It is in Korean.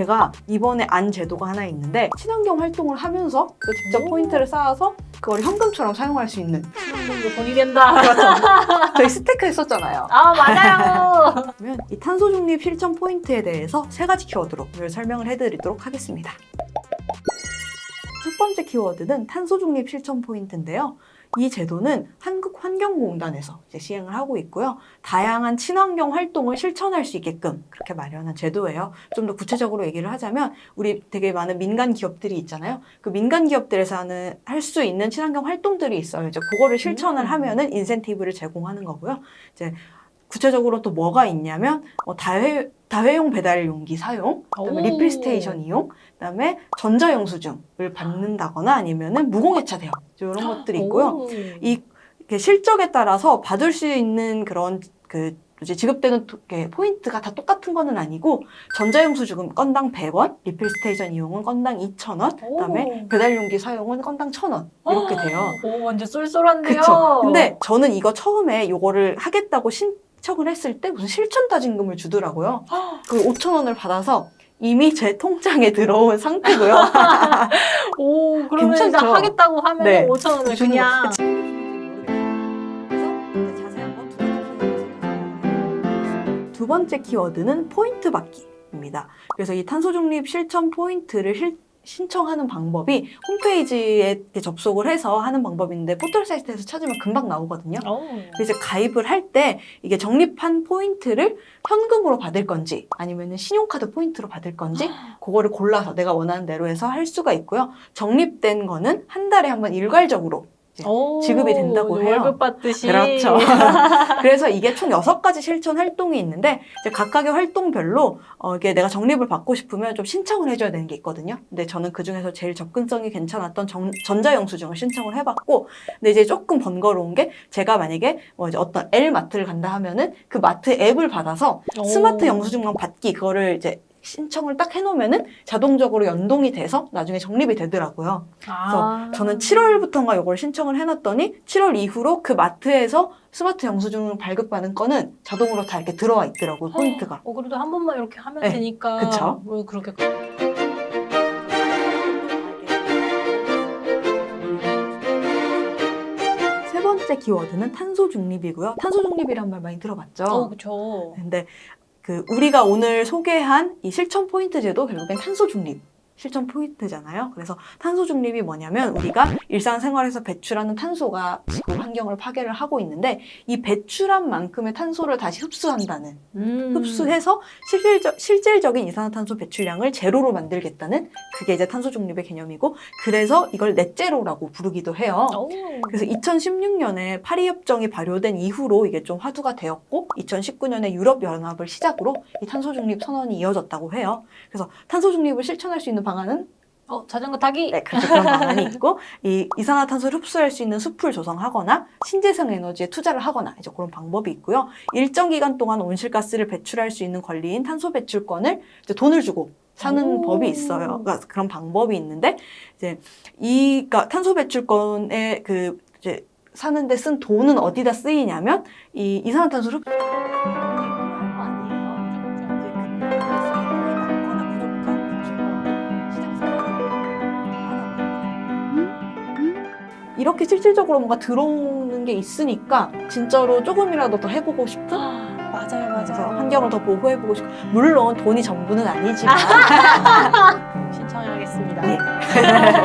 제가 이번에 안 제도가 하나 있는데 친환경 활동을 하면서 또 직접 오. 포인트를 쌓아서 그걸 현금처럼 사용할 수 있는 이거 돈이 된다. 그렇죠. 저희 재테크 했었잖아요. 아 맞아요. 그러면 이 탄소 중립 실천 포인트에 대해서 세 가지 키워드로 오늘 설명을 해드리도록 하겠습니다. 첫 번째 키워드는 탄소 중립 실천 포인트인데요. 이 제도는 한국환경공단에서 시행을 하고 있고요. 다양한 친환경 활동을 실천할 수 있게끔 그렇게 마련한 제도예요. 좀 더 구체적으로 얘기를 하자면 우리 되게 많은 민간 기업들이 있잖아요. 그 민간 기업들에서 하는 할 수 있는 친환경 활동들이 있어요. 이제 그거를 실천을 음. 하면은 인센티브를 제공하는 거고요. 이제 구체적으로 또 뭐가 있냐면 어, 다회 다회용 배달 용기 사용, 그다음에. 리필 스테이션 이용, 그다음에 전자영수증을 받는다거나 아니면은 무공해차 대여 이런 것들이 있고요. 오. 이 실적에 따라서 받을 수 있는 그런 그 이제 지급되는 포인트가 다 똑같은 거는 아니고 전자영수증은 건당 100원, 리필 스테이션 이용은 건당 2,000원, 그다음에 오. 배달용기 사용은 건당 1,000원 이렇게 돼요. 오 완전 쏠쏠한데요. 그쵸. 근데 저는 이거 처음에 이거를 하겠다고 신 청을 했을 때 무슨 실천 다짐금을 주더라고요. 그 5천 원을 받아서 이미 제 통장에 들어온 상태고요. 오 그러면 괜찮죠? 일단 하겠다고 하면 네. 5천 원을 주는 그냥 두두 번째 키워드는 포인트 받기입니다. 그래서 이 탄소 중립 실천 포인트를 실- 신청하는 방법이 홈페이지에 접속을 해서 하는 방법인데 포털 사이트에서 찾으면 금방 나오거든요. 오. 그래서 가입을 할 때 이게 적립한 포인트를 현금으로 받을 건지 아니면 신용카드 포인트로 받을 건지 그거를 골라서 내가 원하는 대로 해서 할 수가 있고요. 적립된 거는 한 달에 한 번 일괄적으로 오, 지급이 된다고 해요. 월급 받듯이. 그렇죠. 그래서 이게 총 여섯 가지 실천 활동이 있는데 이제 각각의 활동별로 어, 이게 내가 적립을 받고 싶으면 좀 신청을 해줘야 되는 게 있거든요. 근데 저는 그 중에서 제일 접근성이 괜찮았던 정- 전자영수증을 신청을 해봤고, 근데 이제 조금 번거로운 게 제가 만약에 뭐 이제 어떤 L 마트를 간다 하면은 그 마트 앱을 받아서 오. 스마트 영수증만 받기 그거를 이제 신청을 딱 해놓으면은 자동적으로 연동이 돼서 나중에 적립이 되더라고요. 아. 저는 7월부터인가 이걸 신청을 해놨더니 7월 이후로 그 마트에서 스마트 영수증을 발급받는 거는 자동으로 다 이렇게 들어와 있더라고요, 포인트가. 어, 그래도 한 번만 이렇게 하면 네, 되니까. 그쵸. 뭐 그렇게. 세 번째 키워드는 탄소 중립이고요. 탄소 중립이란 말 많이 들어봤죠? 어, 그쵸. 근데 그 우리가 오늘 소개한 이 실천 포인트 제도 결국엔 탄소 중립 실천 포인트잖아요. 그래서 탄소 중립이 뭐냐면 우리가 일상생활에서 배출하는 탄소가 지구 환경을 파괴를 하고 있는데 이 배출한 만큼의 탄소를 다시 흡수한다는 음. 흡수해서 실질적, 실질적인 이산화탄소 배출량을 제로로 만들겠다는 그게 이제 탄소 중립의 개념이고 그래서 이걸 넷제로라고 부르기도 해요. 오. 그래서 2016년에 파리 협정이 발효된 이후로 이게 좀 화두가 되었고 2019년에 유럽 연합을 시작으로 이 탄소 중립 선언이 이어졌다고 해요. 그래서 탄소 중립을 실천할 수 있는 방안은 어, 자전거 타기? 네, 그렇죠. 그런 방안이 있고 이 이산화탄소를 흡수할 수 있는 숲을 조성하거나 신재생 에너지에 투자를 하거나 이제 그런 방법이 있고요. 일정 기간 동안 온실가스를 배출할 수 있는 권리인 탄소 배출권을 이제 돈을 주고 사는 오. 법이 있어요. 그러니까 그런 방법이 있는데 이제 이 그러니까 탄소 배출권에 그 이제 사는데 쓴 돈은 어디다 쓰이냐면 이 이산화탄소를 이렇게 실질적으로 뭔가 들어오는 게 있으니까 진짜로 조금이라도 더 해보고 싶은 맞아요, 그래서 맞아요. 환경을 더 보호해보고 싶고 물론 돈이 전부는 아니지만 신청하겠습니다. 예.